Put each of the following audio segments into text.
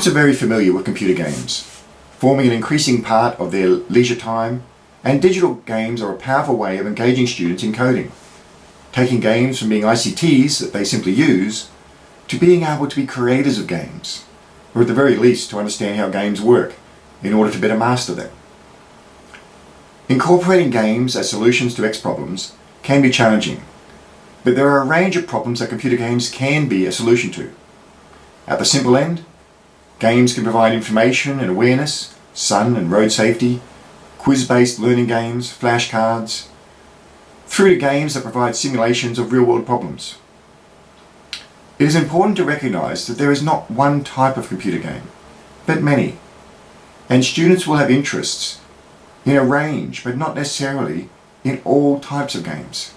Students are very familiar with computer games, forming an increasing part of their leisure time, and digital games are a powerful way of engaging students in coding, taking games from being ICTs that they simply use, to being able to be creators of games, or at the very least to understand how games work in order to better master them. Incorporating games as solutions to X problems can be challenging, but there are a range of problems that computer games can be a solution to. At the simple end, Games can provide information and awareness, sun and road safety, quiz-based learning games, flashcards, through to games that provide simulations of real-world problems. It is important to recognise that there is not one type of computer game, but many, and students will have interests in a range, but not necessarily in all types of games.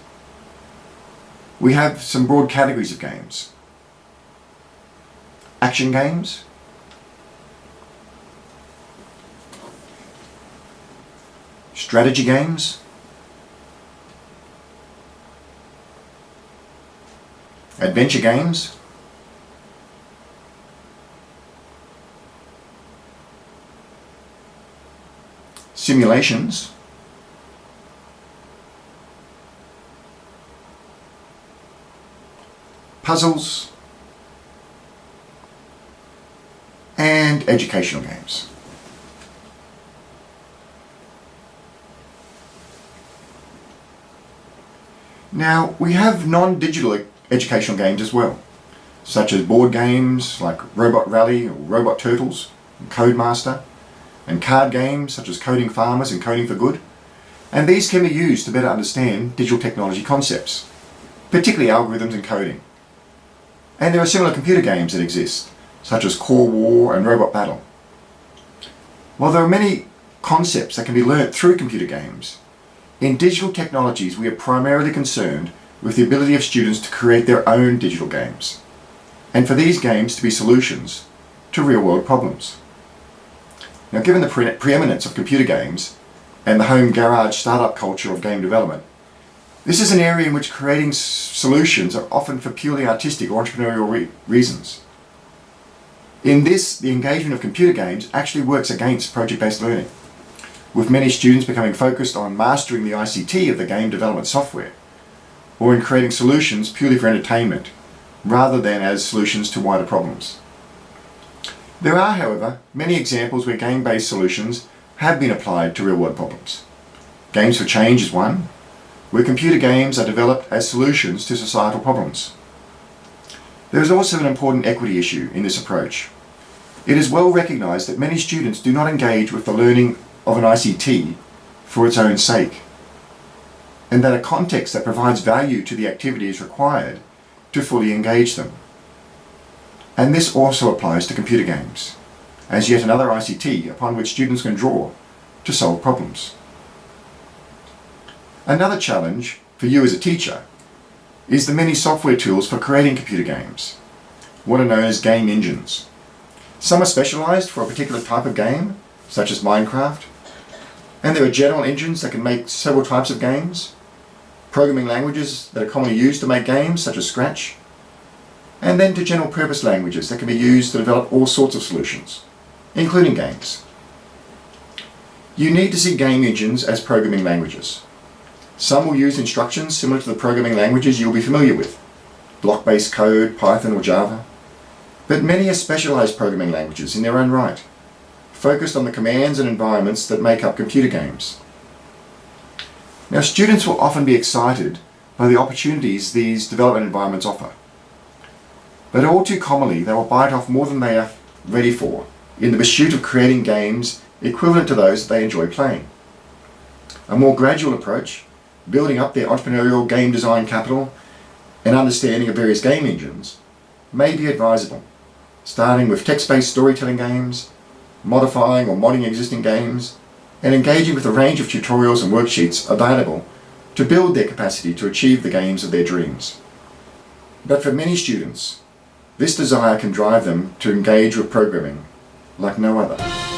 We have some broad categories of games. Action games, strategy games, adventure games, simulations, puzzles, and educational games. Now, we have non-digital educational games as well, such as board games like RoboRally or Robot Turtles, and Codemaster, and card games such as Coding Farmers and Coding for Good. And these can be used to better understand digital technology concepts, particularly algorithms and coding. And there are similar computer games that exist, such as Core War and Robot Battle. While there are many concepts that can be learnt through computer games, in digital technologies, we are primarily concerned with the ability of students to create their own digital games, and for these games to be solutions to real-world problems. Now, given the pre preeminence of computer games and the home garage startup culture of game development, this is an area in which creating solutions are often for purely artistic or entrepreneurial re reasons. In this, the engagement of computer games actually works against project-based learning with many students becoming focused on mastering the ICT of the game development software, or in creating solutions purely for entertainment, rather than as solutions to wider problems. There are, however, many examples where game-based solutions have been applied to real-world problems. Games for Change is one, where computer games are developed as solutions to societal problems. There is also an important equity issue in this approach. It is well recognised that many students do not engage with the learning of an ICT for its own sake, and that a context that provides value to the activity is required to fully engage them. And this also applies to computer games, as yet another ICT upon which students can draw to solve problems. Another challenge for you as a teacher is the many software tools for creating computer games, what are known as game engines. Some are specialized for a particular type of game, such as Minecraft, and there are general engines that can make several types of games, programming languages that are commonly used to make games, such as Scratch, and then to general purpose languages that can be used to develop all sorts of solutions, including games. You need to see game engines as programming languages. Some will use instructions similar to the programming languages you'll be familiar with, block-based code, Python or Java, but many are specialized programming languages in their own right focused on the commands and environments that make up computer games. Now students will often be excited by the opportunities these development environments offer. But all too commonly they will bite off more than they are ready for in the pursuit of creating games equivalent to those they enjoy playing. A more gradual approach, building up their entrepreneurial game design capital and understanding of various game engines, may be advisable, starting with text-based storytelling games, modifying or modding existing games, and engaging with a range of tutorials and worksheets available to build their capacity to achieve the games of their dreams. But for many students, this desire can drive them to engage with programming like no other.